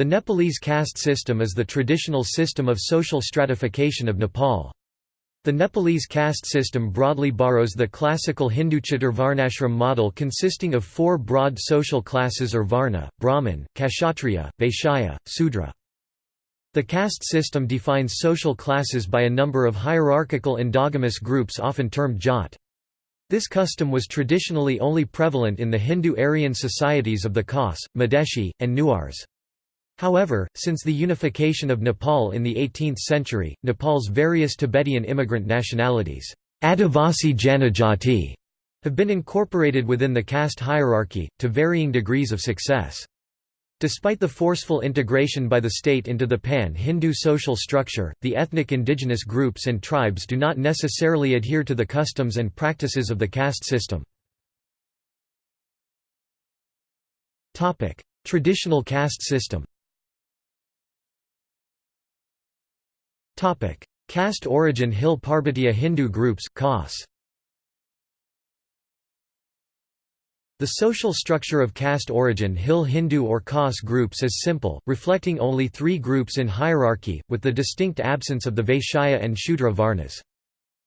The Nepalese caste system is the traditional system of social stratification of Nepal. The Nepalese caste system broadly borrows the classical Hindu Chaturvarnashram model consisting of four broad social classes or varna, Brahmin, Kshatriya, Vaishya, Sudra. The caste system defines social classes by a number of hierarchical endogamous groups often termed jat. This custom was traditionally only prevalent in the Hindu Aryan societies of the Khas, Madeshi, and Newars. However, since the unification of Nepal in the 18th century, Nepal's various Tibetan immigrant nationalities Adivasi Janajati have been incorporated within the caste hierarchy, to varying degrees of success. Despite the forceful integration by the state into the pan-Hindu social structure, the ethnic indigenous groups and tribes do not necessarily adhere to the customs and practices of the caste system. Traditional caste system Caste origin Hill Parbatiya Hindu groups Khas. The social structure of caste origin Hill Hindu or Khas groups is simple, reflecting only three groups in hierarchy, with the distinct absence of the Vaishya and Shudra Varnas.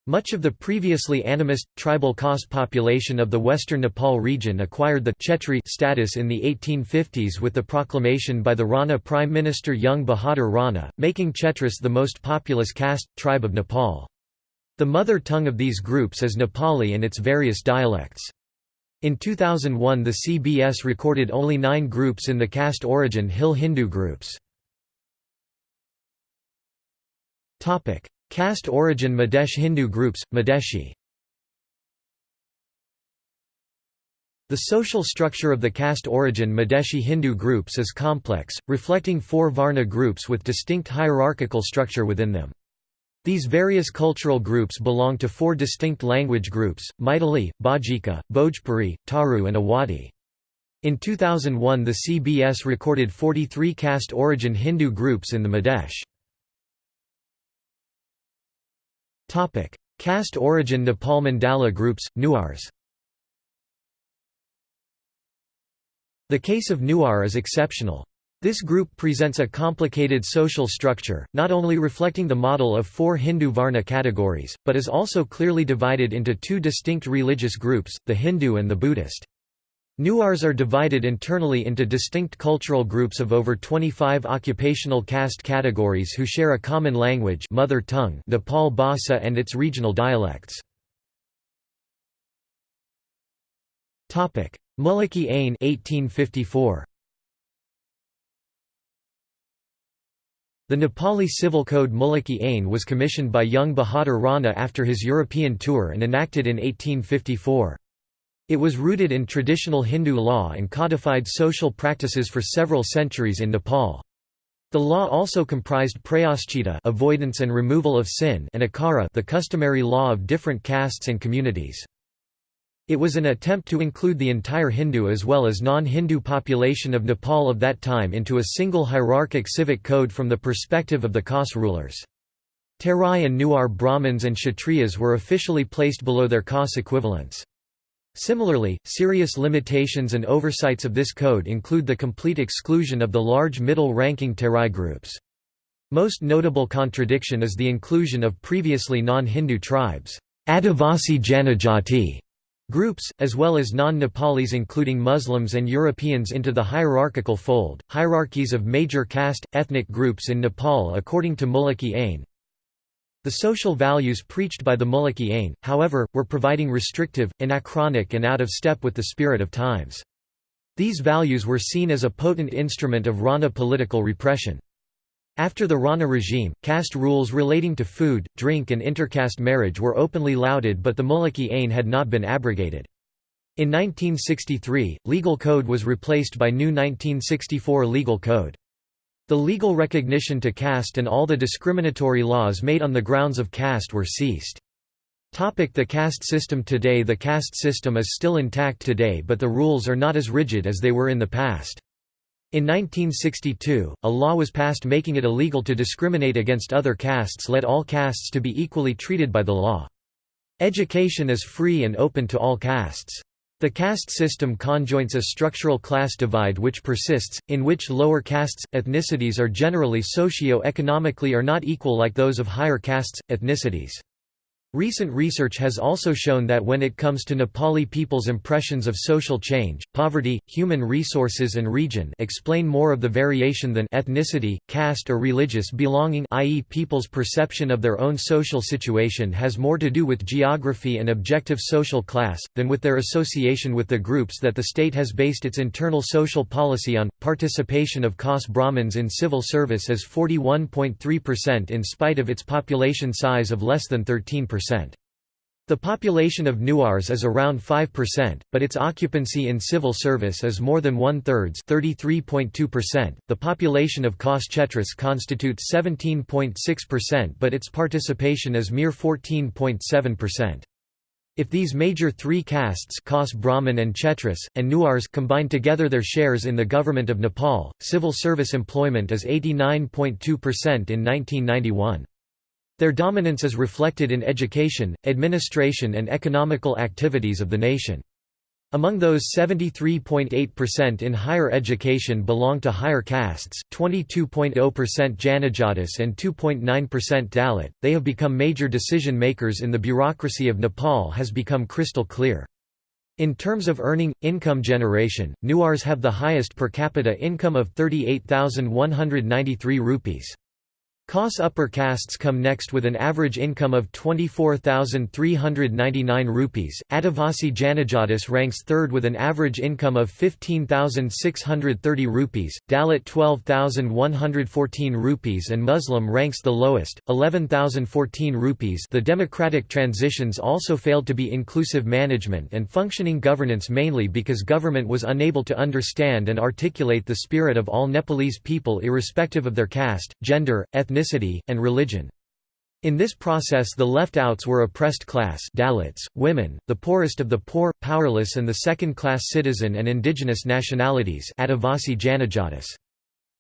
Much of the previously animist, tribal Khas population of the western Nepal region acquired the Kshetri status in the 1850s with the proclamation by the Rana Prime Minister Jung Bahadur Rana, making Kshetris the most populous caste, tribe of Nepal. The mother tongue of these groups is Nepali and its various dialects. In 2001 the CBS recorded only nine groups in the caste origin Hill Hindu groups. Caste origin Madesh Hindu groups, Madeshi The social structure of the caste origin Madeshi Hindu groups is complex, reflecting four Varna groups with distinct hierarchical structure within them. These various cultural groups belong to four distinct language groups, Maithili, Bajika, Bhojpuri, Tharu and Awadhi. In 2001 the CBS recorded 43 caste origin Hindu groups in the Madesh. Caste origin Nepal Mandala groups, Newars The case of Newar is exceptional. This group presents a complicated social structure, not only reflecting the model of four Hindu Varna categories, but is also clearly divided into two distinct religious groups, the Hindu and the Buddhist. Newars are divided internally into distinct cultural groups of over 25 occupational caste categories who share a common language mother tongue Nepal Bhasa and its regional dialects. Muluki Ain 1854. The Nepali civil code Muluki Ain was commissioned by Jung Bahadur Rana after his European tour and enacted in 1854. It was rooted in traditional Hindu law and codified social practices for several centuries in Nepal. The law also comprised prayaschita avoidance and removal of sin and akara the customary law of different castes and communities. It was an attempt to include the entire Hindu as well as non-Hindu population of Nepal of that time into a single hierarchic civic code from the perspective of the Khas rulers. Terai and Newar Brahmins and Kshatriyas were officially placed below their Khas equivalents. Similarly, serious limitations and oversights of this code include the complete exclusion of the large middle-ranking Terai groups. Most notable contradiction is the inclusion of previously non-Hindu tribes Adivasi Janajati groups, as well as non-Nepalis including Muslims and Europeans into the hierarchical fold. Hierarchies of major caste, ethnic groups in Nepal according to Muluki Ain, the social values preached by the Muluki Ain, however, were providing restrictive, anachronic and out of step with the spirit of times. These values were seen as a potent instrument of Rana political repression. After the Rana regime, caste rules relating to food, drink and intercaste marriage were openly lauded but the Muluki Ain had not been abrogated. In 1963, legal code was replaced by new 1964 legal code. The legal recognition to caste and all the discriminatory laws made on the grounds of caste were ceased. The caste system Today The caste system is still intact today but the rules are not as rigid as they were in the past. In 1962, a law was passed making it illegal to discriminate against other castes let all castes to be equally treated by the law. Education is free and open to all castes. The caste system conjoints a structural class divide which persists, in which lower castes, ethnicities are generally socio-economically are not equal like those of higher castes, ethnicities. Recent research has also shown that when it comes to Nepali people's impressions of social change, poverty, human resources and region explain more of the variation than ethnicity, caste or religious belonging i.e. people's perception of their own social situation has more to do with geography and objective social class, than with their association with the groups that the state has based its internal social policy on. Participation of Khas Brahmins in civil service is 41.3% in spite of its population size of less than 13%. The population of Newars is around 5%, but its occupancy in civil service is more than one-thirds The population of Khas Chetris constitutes 17.6% but its participation is mere 14.7%. If these major three castes Khas Brahmin and Chetris, and Newars combine together their shares in the government of Nepal, civil service employment is 89.2% in 1991. Their dominance is reflected in education, administration and economical activities of the nation. Among those 73.8% in higher education belong to higher castes, 22.0% Janajatis and 2.9% Dalit. They have become major decision makers in the bureaucracy of Nepal has become crystal clear. In terms of earning, income generation, Newars have the highest per capita income of 38,193 rupees. Khas upper castes come next with an average income of 24,399 rupees. Adivasi Janajatis ranks third with an average income of 15,630 rupees, Dalit 12,114 rupees and Muslim ranks the lowest, 11,014 rupees. The democratic transitions also failed to be inclusive management and functioning governance mainly because government was unable to understand and articulate the spirit of all Nepalese people irrespective of their caste, gender, ethnicity ethnicity, and religion. In this process the left-outs were oppressed class Dalits, women, the poorest of the poor, powerless and the second-class citizen and indigenous nationalities Adivasi Janajatis.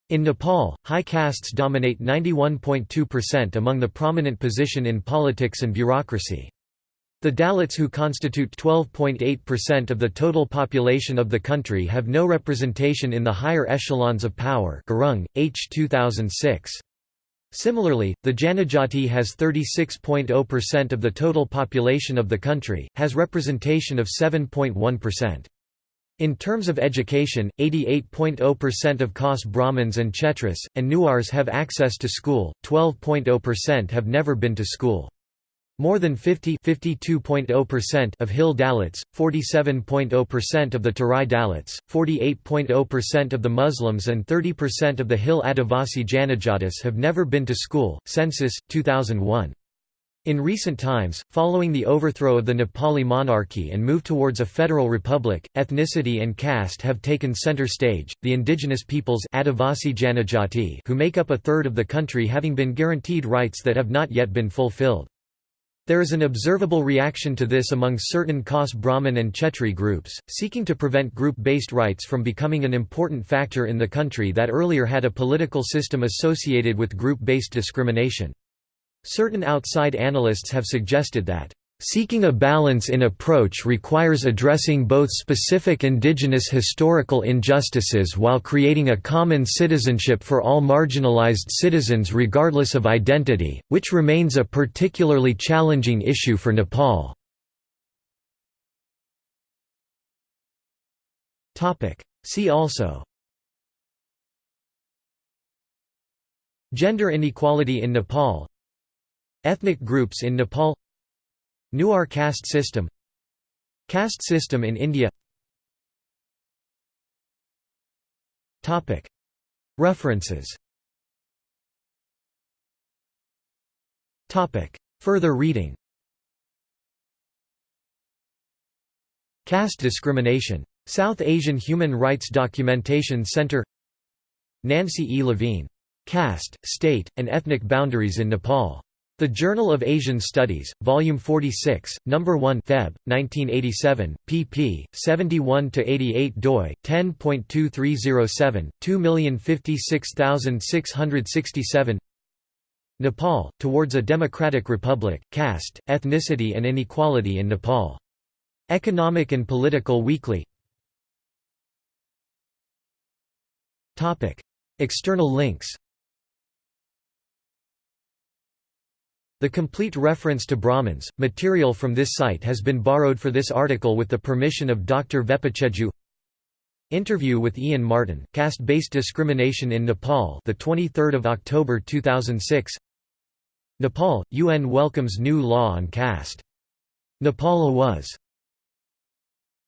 In Nepal, high castes dominate 91.2% among the prominent position in politics and bureaucracy. The Dalits who constitute 12.8% of the total population of the country have no representation in the higher echelons of power Gurung, H. 2006. Similarly, the Janajati has 36.0% of the total population of the country, has representation of 7.1%. In terms of education, 88.0% of Khas Brahmins and Chetris, and Newars have access to school, 12.0% have never been to school. More than 50 of Hill Dalits, 47.0% of the Tarai Dalits, 48.0% of the Muslims and 30% of the Hill Adivasi Janajatis have never been to school. Census 2001. In recent times, following the overthrow of the Nepali monarchy and move towards a federal republic, ethnicity and caste have taken center stage, the indigenous peoples Adivasi Janajati who make up a third of the country having been guaranteed rights that have not yet been fulfilled. There is an observable reaction to this among certain Khas Brahmin and Chetri groups, seeking to prevent group-based rights from becoming an important factor in the country that earlier had a political system associated with group-based discrimination. Certain outside analysts have suggested that Seeking a balance in approach requires addressing both specific indigenous historical injustices while creating a common citizenship for all marginalized citizens regardless of identity, which remains a particularly challenging issue for Nepal. See also Gender inequality in Nepal Ethnic groups in Nepal Newar caste system Caste system in India References Further reading Caste discrimination. South Asian Human Rights Documentation Center Nancy E. Levine. Caste, State, and Ethnic Boundaries in Nepal. The Journal of Asian Studies, Volume 46, No. 1 Feb. 1987, pp. 71–88 doi, 10.2307, 2056667 Nepal, Towards a Democratic Republic, Caste, Ethnicity and Inequality in Nepal Economic and Political Weekly External links The complete reference to Brahmins, material from this site has been borrowed for this article with the permission of Dr. Vepachedu Interview with Ian Martin, Caste-Based Discrimination in Nepal the 23rd of October 2006 Nepal, UN welcomes new law on caste. Nepal was